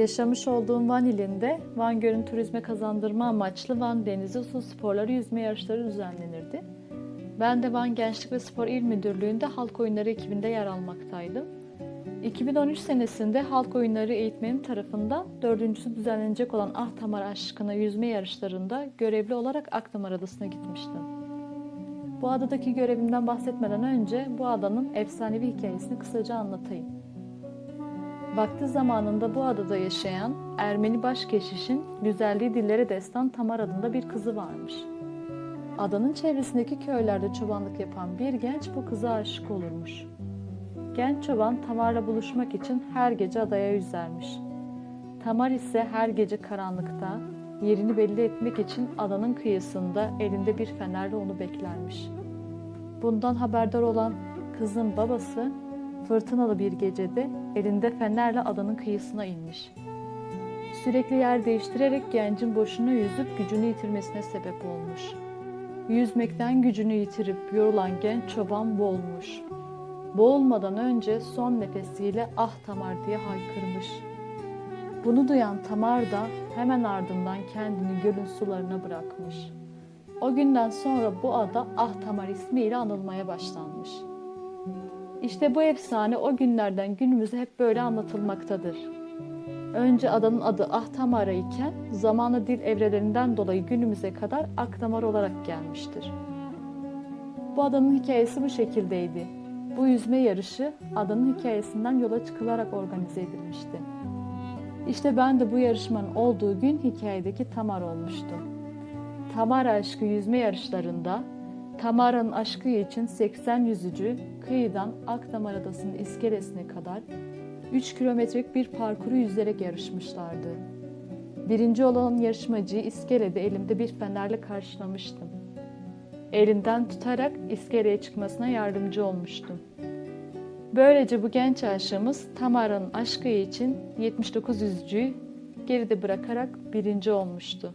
Yaşamış olduğum Van ilinde Van Gölü'nü turizme kazandırma amaçlı Van Denizi Su Sporları yüzme yarışları düzenlenirdi. Ben de Van Gençlik ve Spor İl Müdürlüğü'nde halk oyunları ekibinde yer almaktaydım. 2013 senesinde halk oyunları eğitmenim tarafından dördüncüsü düzenlenecek olan Ahtamar aşkına yüzme yarışlarında görevli olarak Akdamar Adası'na gitmiştim. Bu adadaki görevimden bahsetmeden önce bu adanın efsanevi hikayesini kısaca anlatayım. Vakti zamanında bu adada yaşayan Ermeni başkeşişin güzelliği dillere destan Tamar adında bir kızı varmış. Adanın çevresindeki köylerde çobanlık yapan bir genç bu kıza aşık olurmuş. Genç çoban Tamar'la buluşmak için her gece adaya yüzermiş. Tamar ise her gece karanlıkta yerini belli etmek için adanın kıyısında elinde bir fenerle onu beklermiş. Bundan haberdar olan kızın babası fırtınalı bir gecede elinde fenerle adanın kıyısına inmiş. Sürekli yer değiştirerek gencin boşuna yüzüp gücünü yitirmesine sebep olmuş. Yüzmekten gücünü yitirip yorulan genç çoban boğulmuş. Boğulmadan önce son nefesiyle ah Tamar diye haykırmış. Bunu duyan Tamar da hemen ardından kendini gölün sularına bırakmış. O günden sonra bu ada Ah Tamar ismiyle anılmaya başlanmış. İşte bu efsane o günlerden günümüze hep böyle anlatılmaktadır. Önce adanın adı Ahtamara iken zamanla dil evrelerinden dolayı günümüze kadar Akdamar olarak gelmiştir. Bu adanın hikayesi bu şekildeydi. Bu yüzme yarışı adanın hikayesinden yola çıkılarak organize edilmişti. İşte ben de bu yarışmanın olduğu gün hikayedeki Tamar olmuştum. Tamar aşkı yüzme yarışlarında Tamara'nın aşkı için 80 yüzücü kıyıdan Akdamar Adası'nın iskelesine kadar 3 kilometrelik bir parkuru yüzerek yarışmışlardı. Birinci olan yarışmacıyı iskelede elimde bir fenerle karşılamıştım. Elinden tutarak iskeleye çıkmasına yardımcı olmuştum. Böylece bu genç aşığımız Tamara'nın aşkı için 79 yüzücüyü geride bırakarak birinci olmuştu.